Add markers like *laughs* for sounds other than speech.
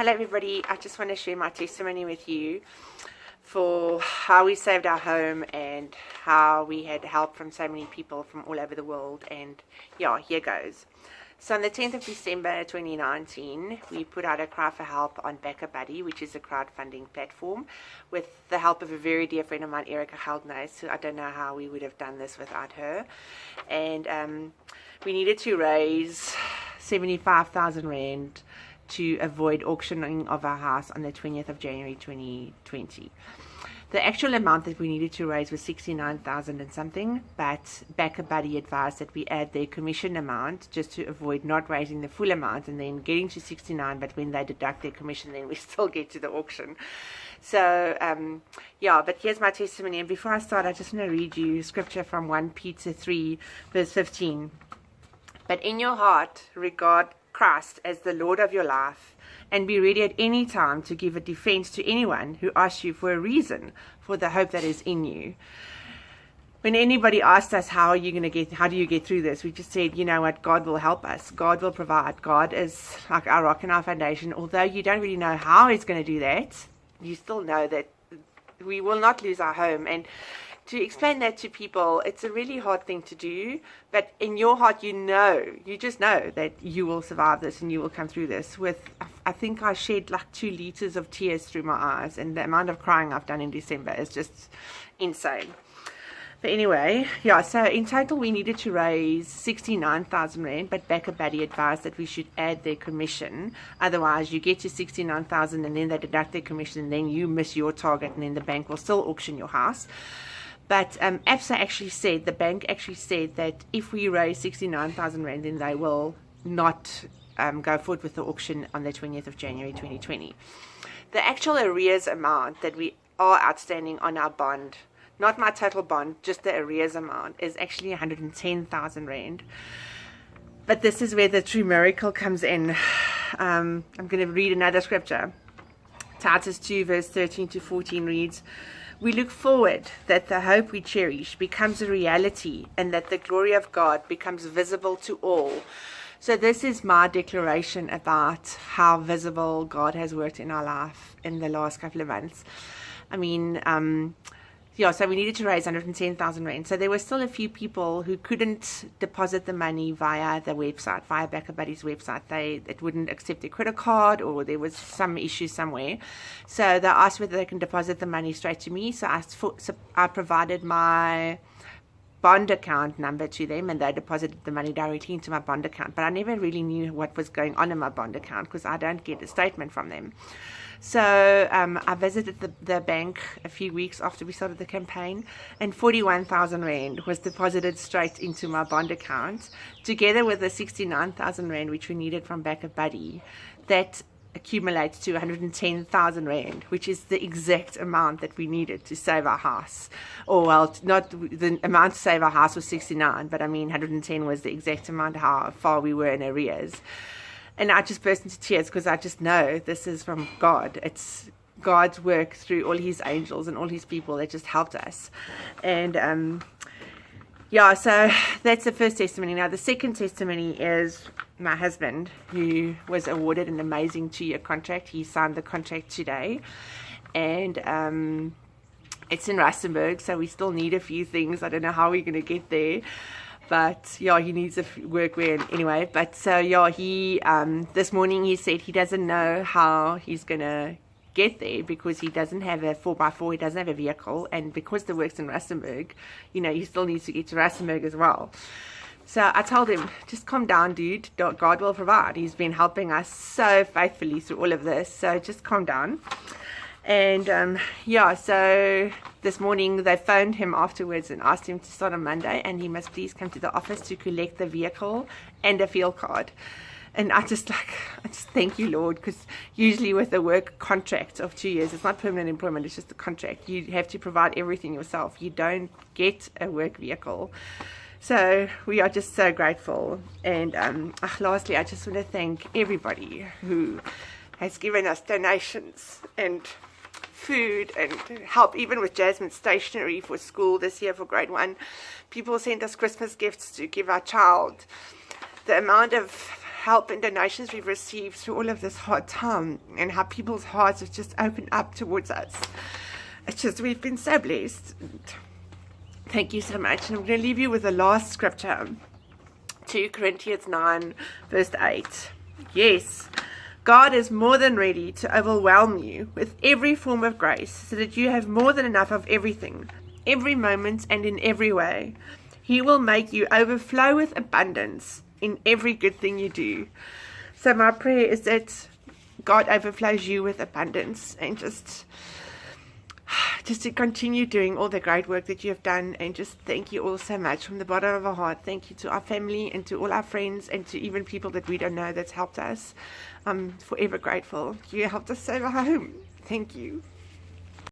Hello everybody, I just want to share my testimony with you for how we saved our home and how we had help from so many people from all over the world and yeah, here goes. So on the 10th of December 2019, we put out a cry for help on BackaBuddy, which is a crowdfunding platform, with the help of a very dear friend of mine, Erica Heldness, who I don't know how we would have done this without her. And um, we needed to raise 75,000 Rand to avoid auctioning of our house on the 20th of January 2020. The actual amount that we needed to raise was 69,000 and something, but BackaBuddy advised that we add their commission amount just to avoid not raising the full amount and then getting to 69, but when they deduct their commission, then we *laughs* still get to the auction. So, um, yeah, but here's my testimony. And before I start, I just want to read you scripture from 1 Peter 3, verse 15. But in your heart, regard Christ as the Lord of your life and be ready at any time to give a defense to anyone who asks you for a reason for the hope that is in you. When anybody asked us, how are you going to get, how do you get through this? We just said, you know what, God will help us. God will provide. God is like our rock and our foundation. Although you don't really know how he's going to do that, you still know that we will not lose our home. And to explain that to people, it's a really hard thing to do. But in your heart, you know, you just know that you will survive this and you will come through this. With, I think I shed like two liters of tears through my eyes, and the amount of crying I've done in December is just insane. But anyway, yeah, so in total we needed to raise 69,000 Rand, but BackaBuddy advised that we should add their commission. Otherwise, you get to 69,000 and then they deduct their commission and then you miss your target and then the bank will still auction your house. But um, ABSA actually said, the bank actually said that if we raise 69,000 Rand, then they will not um, go forward with the auction on the 20th of January 2020. The actual arrears amount that we are outstanding on our bond, not my total bond, just the arrears amount, is actually 110,000 Rand. But this is where the true miracle comes in. *sighs* Um, I'm going to read another scripture. Titus 2, verse 13 to 14 reads, we look forward that the hope we cherish becomes a reality and that the glory of God becomes visible to all. So, this is my declaration about how visible God has worked in our life in the last couple of months. I mean, um, yeah, so we needed to raise 110,000 rand. So there were still a few people who couldn't deposit the money via the website, via BackaBuddy's website. They it wouldn't accept their credit card, or there was some issue somewhere. So they asked whether they can deposit the money straight to me. So I, so I provided my bond account number to them and they deposited the money directly into my bond account. But i never really knew what was going on in my bond account because i don't get a statement from them. So um, I visited the, the bank a few weeks after we started the campaign, and 41,000 Rand was deposited straight into my bond account, together with the 69,000 Rand which we needed from BackaBuddy That accumulates to 110,000 Rand, which is the exact amount that we needed to save our house. Or, well, not the amount to save our house was 69, but I mean, 110 was the exact amount how far we were in arrears and I just burst into tears because I just know this is from God. It's God's work through all His angels and all His people that just helped us. And um, yeah, so that's the first testimony. Now, the second testimony is my husband, who was awarded an amazing two year contract. He signed the contract today. And um, it's in Rustenburg, so we still need a few things. I don't know how we're going to get there but yeah, he needs a workwear anyway. But so yeah, he um, this morning he said he doesn't know how he's gonna get there because he doesn't have a 4x4, he doesn't have a vehicle, and because the work's in Rustenburg, you know, he still needs to get to Rustenburg as well. So I told him, just calm down, dude. God will provide. He's been helping us so faithfully through all of this. So just calm down. And um, yeah, so this morning they phoned him afterwards and asked him to start on Monday and he must please come to the office to collect the vehicle and a field card. And I just like, I just thank you, Lord, because usually with a work contract of two years, it's not permanent employment, it's just a contract. You have to provide everything yourself. You don't get a work vehicle. So we are just so grateful. And um, ah, lastly, I just want to thank everybody who has given us donations and food and help even with Jasmine's stationery for school this year for grade one. People sent us Christmas gifts to give our child. The amount of help and donations we've received through all of this hard time and how people's hearts have just opened up towards us. It's just, we've been so blessed. Thank you so much. And I'm going to leave you with the last scripture 2 Corinthians 9, verse 8. Yes, God is more than ready to overwhelm you with every form of grace so that you have more than enough of everything, every moment, and in every way. He will make you overflow with abundance in every good thing you do. So, my prayer is that God overflows you with abundance and just *sighs* just to continue doing all the great work that you have done. And just thank you all so much from the bottom of our heart. Thank you to our family and to all our friends and to even people that we don't know that's helped us. I'm forever grateful. You helped us save our home thank you